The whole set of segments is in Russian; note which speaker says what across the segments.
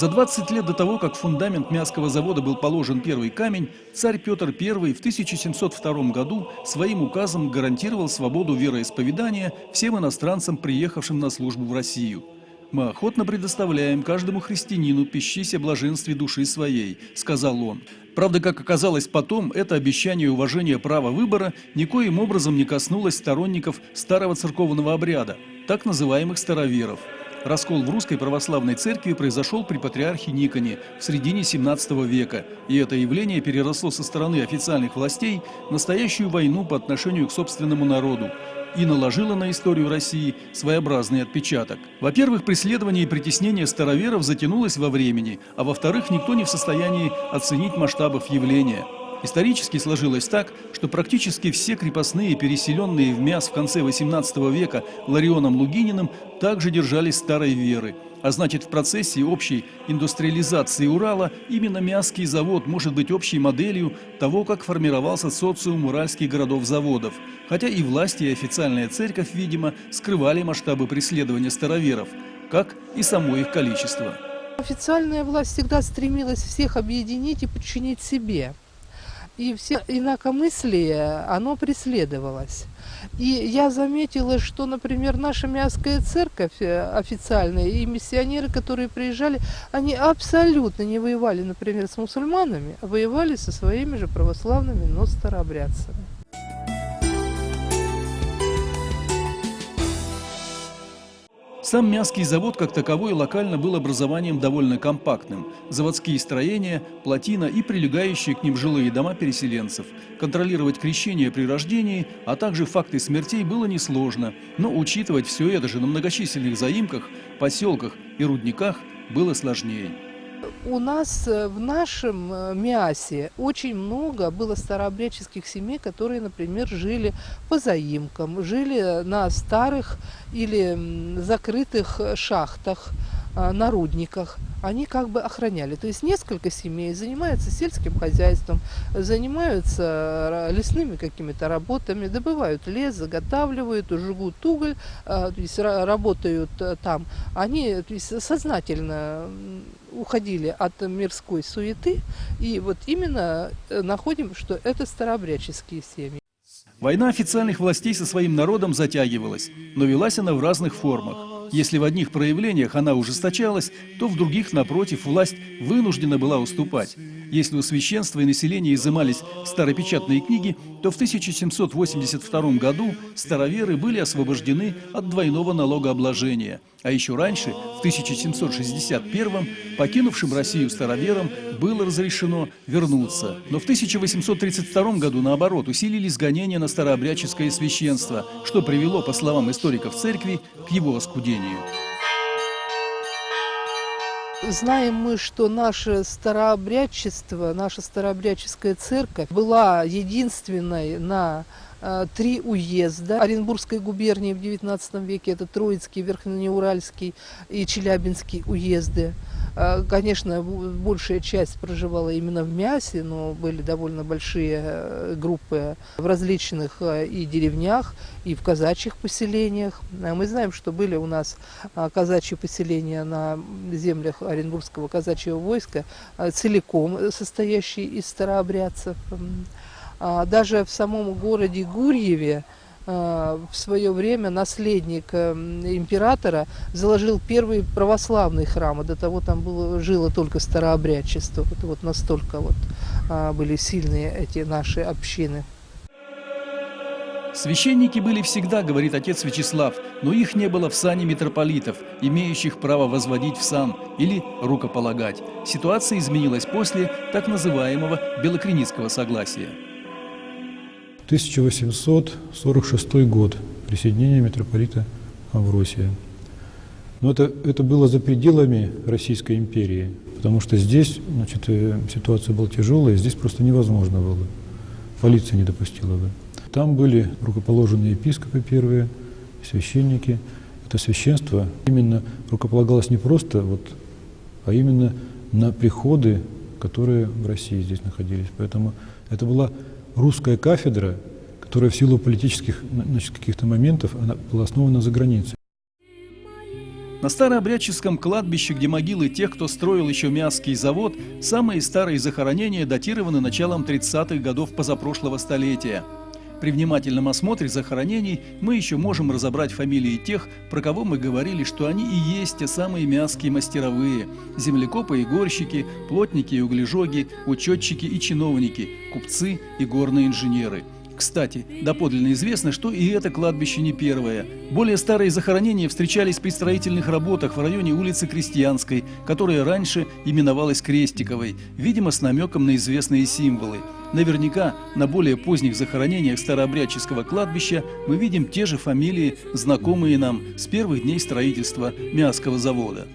Speaker 1: За 20 лет до того, как фундамент Мясского завода был положен первый камень, царь Петр I в 1702 году своим указом гарантировал свободу вероисповедания всем иностранцам, приехавшим на службу в Россию. «Мы охотно предоставляем каждому христианину пищись о блаженстве души своей», – сказал он. Правда, как оказалось потом, это обещание уважения права выбора никоим образом не коснулось сторонников старого церковного обряда, так называемых староверов. Раскол в русской православной церкви произошел при патриархе Никоне в середине 17 века, и это явление переросло со стороны официальных властей настоящую войну по отношению к собственному народу и наложило на историю России своеобразный отпечаток. Во-первых, преследование и притеснение староверов затянулось во времени, а во-вторых, никто не в состоянии оценить масштабов явления – Исторически сложилось так, что практически все крепостные, переселенные в Мяс в конце XVIII века Ларионом Лугининым, также держались старой веры. А значит, в процессе общей индустриализации Урала именно Мясский завод может быть общей моделью того, как формировался социум уральских городов-заводов. Хотя и власти, и официальная церковь, видимо, скрывали масштабы преследования староверов, как и само их количество.
Speaker 2: Официальная власть всегда стремилась всех объединить и подчинить себе и все инакомыслие, оно преследовалось. И я заметила, что, например, наша Мяская церковь э, официальная и миссионеры, которые приезжали, они абсолютно не воевали, например, с мусульманами, а воевали со своими же православными, но старообрядцами.
Speaker 1: Сам Мясский завод как таковой локально был образованием довольно компактным. Заводские строения, плотина и прилегающие к ним жилые дома переселенцев. Контролировать крещение при рождении, а также факты смертей было несложно, но учитывать все это же на многочисленных заимках, поселках и рудниках было сложнее
Speaker 2: у нас э, в нашем э, МИАСе очень много было старообрядческих семей, которые, например, жили по заимкам, жили на старых или закрытых шахтах, на рудниках. Они как бы охраняли. То есть несколько семей занимаются сельским хозяйством, занимаются лесными какими-то работами, добывают лес, заготавливают, жгут уголь, то есть работают там. Они то есть, сознательно уходили от мирской суеты, и вот именно э, находим, что это старообрядческие семьи.
Speaker 1: Война официальных властей со своим народом затягивалась, но велась она в разных формах. Если в одних проявлениях она ужесточалась, то в других, напротив, власть вынуждена была уступать. Если у священства и населения изымались старопечатные книги, то в 1782 году староверы были освобождены от двойного налогообложения. А еще раньше, в 1761 покинувшим Россию староверам было разрешено вернуться. Но в 1832 году, наоборот, усилились гонения на старообрядческое священство, что привело, по словам историков церкви, к его оскудению.
Speaker 2: Знаем мы, что наше старообрядчество, наша старообрядческая церковь была единственной на э, три уезда Оренбургской губернии в XIX веке, это Троицкий, Верхнеуральский и Челябинский уезды. А, конечно, большая часть проживала именно в Мясе, но были довольно большие э, группы в различных э, и деревнях, и в казачьих поселениях. А мы знаем, что были у нас а, казачьи поселения на землях Оренбургского казачьего войска, целиком состоящие из старообрядцев. Даже в самом городе Гурьеве Э, в свое время наследник э, императора заложил первый православный храм, а до того там было, жило только старообрядчество. Вот, вот настолько вот а, были сильные эти наши общины.
Speaker 1: Священники были всегда, говорит отец Вячеслав, но их не было в сане митрополитов, имеющих право возводить в сан или рукополагать. Ситуация изменилась после так называемого Белокреницкого согласия.
Speaker 3: 1846 год, присоединение митрополита Авросия. Но это, это было за пределами Российской империи, потому что здесь значит, э, ситуация была тяжелая, здесь просто невозможно было. Полиция не допустила бы. Там были рукоположенные епископы первые, священники. Это священство именно рукополагалось не просто, вот, а именно на приходы, которые в России здесь находились. Поэтому это была русская кафедра, которая в силу политических каких-то моментов она была основана за границей.
Speaker 1: На старообрядческом кладбище, где могилы тех, кто строил еще Мясский завод, самые старые захоронения датированы началом 30-х годов позапрошлого столетия. При внимательном осмотре захоронений мы еще можем разобрать фамилии тех, про кого мы говорили, что они и есть те самые мяские мастеровые – землекопы и горщики, плотники и углежоги, учетчики и чиновники, купцы и горные инженеры – кстати, доподлинно известно, что и это кладбище не первое. Более старые захоронения встречались при строительных работах в районе улицы Крестьянской, которая раньше именовалась Крестиковой, видимо, с намеком на известные символы. Наверняка на более поздних захоронениях старообрядческого кладбища мы видим те же фамилии, знакомые нам с первых дней строительства Мясского завода.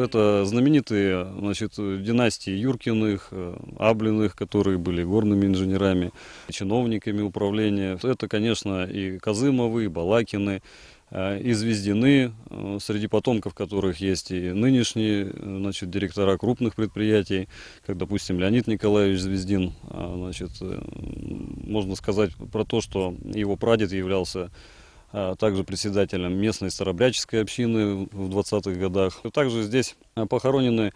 Speaker 4: Это знаменитые значит, династии Юркиных, э, Аблиных, которые были горными инженерами, чиновниками управления. Это, конечно, и Казымовы, и Балакины, э, и Звездины, э, среди потомков которых есть и нынешние значит, директора крупных предприятий, как, допустим, Леонид Николаевич Звездин. Значит, можно сказать про то, что его прадед являлся а также председателем местной старобряческой общины в 20-х годах. Также здесь а, похоронены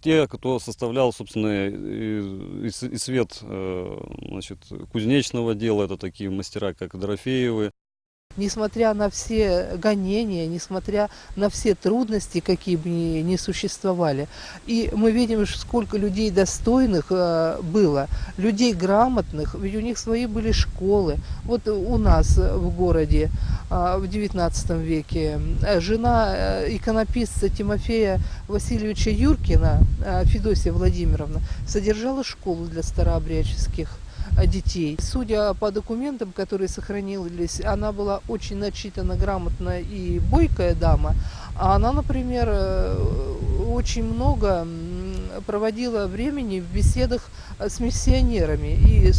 Speaker 4: те, кто составлял, собственно, и, и свет э, значит, кузнечного дела. Это такие мастера, как Дорофеевы,
Speaker 2: несмотря на все гонения, несмотря на все трудности, какие бы ни, ни существовали. И мы видим, сколько людей достойных э, было, людей грамотных, ведь у них свои были школы. Вот у нас в городе э, в XIX веке э, жена э, иконописца Тимофея Васильевича Юркина, э, Федосия Владимировна, содержала школу для старообрядческих детей. Судя по документам, которые сохранились, она была очень начитана, грамотная и бойкая дама. А она, например, э, очень много проводила времени в беседах с миссионерами и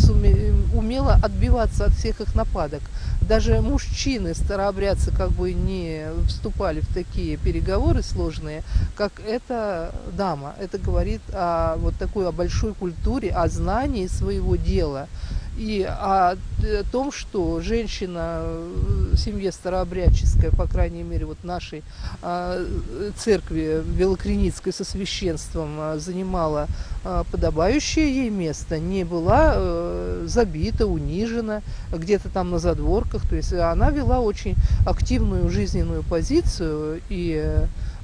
Speaker 2: умела отбиваться от всех их нападок. Даже мужчины, старообрядцы, как бы не вступали в такие переговоры сложные, как эта дама. Это говорит о вот такой о большой культуре, о знании своего дела и о, том, что женщина в семье старообрядческая, по крайней мере, вот нашей а, церкви Белокреницкой со священством а, занимала а, подобающее ей место, не была э, забита, унижена где-то там на задворках. То есть она вела очень активную жизненную позицию и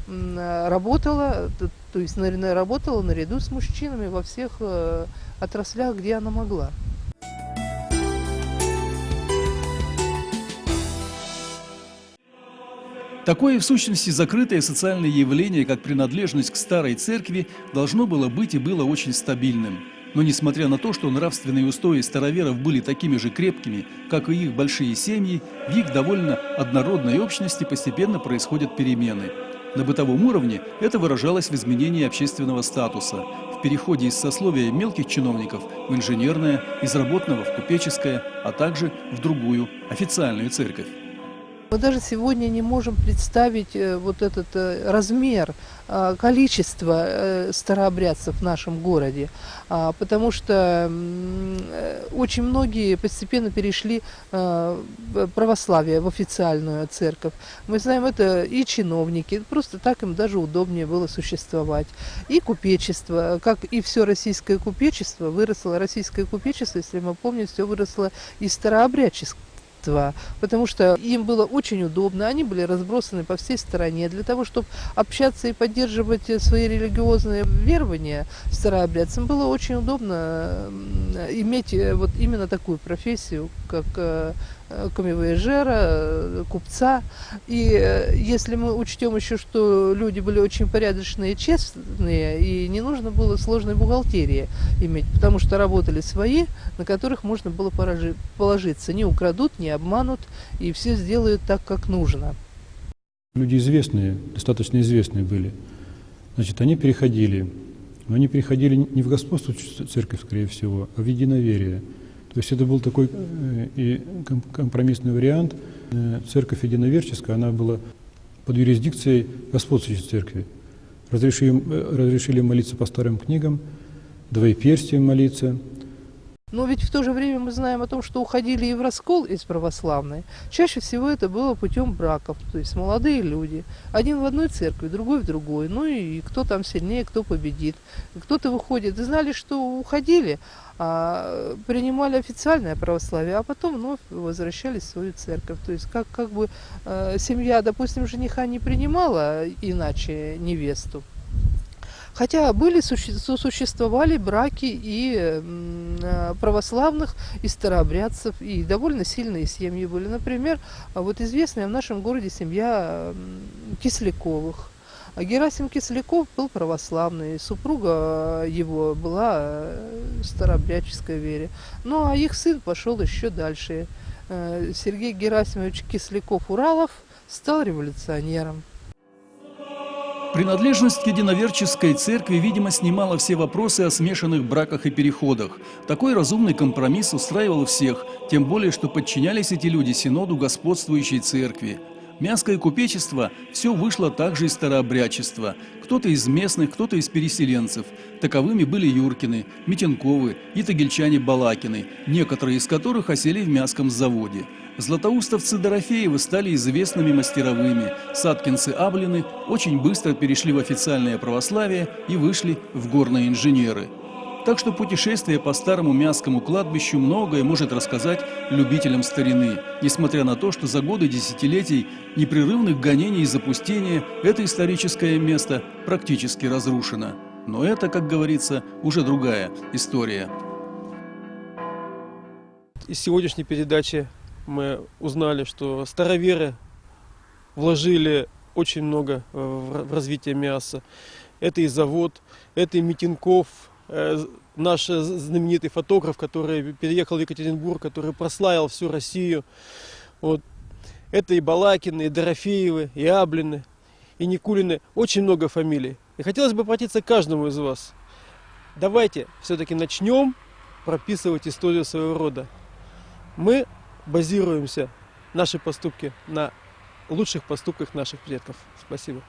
Speaker 2: работала, то есть работала наряду с мужчинами во всех э, отраслях, где она могла.
Speaker 1: Такое, в сущности, закрытое социальное явление, как принадлежность к старой церкви, должно было быть и было очень стабильным. Но несмотря на то, что нравственные устои староверов были такими же крепкими, как и их большие семьи, в их довольно однородной общности постепенно происходят перемены. На бытовом уровне это выражалось в изменении общественного статуса, в переходе из сословия мелких чиновников в инженерное, из работного в купеческое, а также в другую, официальную церковь.
Speaker 2: Мы даже сегодня не можем представить э, вот этот э, размер, э, количество старообрядцев в нашем городе, а, потому что очень многие постепенно перешли в православие, в официальную церковь. Мы знаем, это и чиновники, просто так им даже удобнее было существовать. И купечество, как и все российское купечество, выросло, российское купечество, если мы помним, все выросло из старообрядческого единства, потому что им было очень удобно, они были разбросаны по всей стране. Для того, чтобы общаться и поддерживать свои религиозные верования старообрядцам, было очень удобно иметь э, вот именно такую профессию, как э, камевояжера, э, купца. И э, если мы учтем еще, что люди были очень порядочные честные, и не нужно было сложной бухгалтерии иметь, потому что работали свои, на которых можно было положиться. Не украдут, не обманут, и все сделают так, как нужно.
Speaker 3: Люди известные, достаточно известные были. Значит, они переходили. Но они переходили не в господство церковь, скорее всего, а в единоверие. То есть это был такой э, и компромиссный вариант. Э, церковь единоверческая, она была под юрисдикцией господствующей церкви. Разрешили, э, разрешили молиться по старым книгам, двоеперстием молиться.
Speaker 2: Но ведь в то же время мы знаем о том, что уходили и в раскол из православной. Чаще всего это было путем браков, то есть молодые люди. Один в одной церкви, другой в другой. Ну и кто там сильнее, кто победит. Кто-то выходит. И знали, что уходили, а, принимали официальное православие, а потом вновь возвращались в свою церковь. То есть как, как бы э, семья, допустим, жениха не принимала иначе невесту, Хотя были, существовали браки и э, православных, и старообрядцев, и довольно сильные семьи были. Например, вот известная в нашем городе семья Кисляковых. Герасим Кисляков был православный, супруга его была э, старообрядческой вере. Ну а их сын пошел еще дальше. Э, Сергей Герасимович Кисляков-Уралов стал революционером.
Speaker 1: Принадлежность к единоверческой церкви, видимо, снимала все вопросы о смешанных браках и переходах. Такой разумный компромисс устраивал всех, тем более, что подчинялись эти люди синоду господствующей церкви. Мяское купечество все вышло также из старообрядчества. Кто-то из местных, кто-то из переселенцев. Таковыми были Юркины, Митенковы и тагильчане Балакины, некоторые из которых осели в Мяском заводе. Златоустовцы Дорофеевы стали известными мастеровыми, садкинцы-аблины очень быстро перешли в официальное православие и вышли в горные инженеры. Так что путешествие по старому Мяскому кладбищу многое может рассказать любителям старины, несмотря на то, что за годы десятилетий непрерывных гонений и запустения это историческое место практически разрушено. Но это, как говорится, уже другая история.
Speaker 5: Из сегодняшней передачи мы узнали, что староверы вложили очень много в развитие мяса. Это и завод, это и Митинков, э, наш знаменитый фотограф, который переехал в Екатеринбург, который прославил всю Россию. Вот. Это и Балакины, и Дорофеевы, и Аблины, и Никулины. Очень много фамилий. И хотелось бы обратиться к каждому из вас. Давайте все-таки начнем прописывать историю своего рода. Мы базируемся, наши поступки, на лучших поступках наших предков. Спасибо.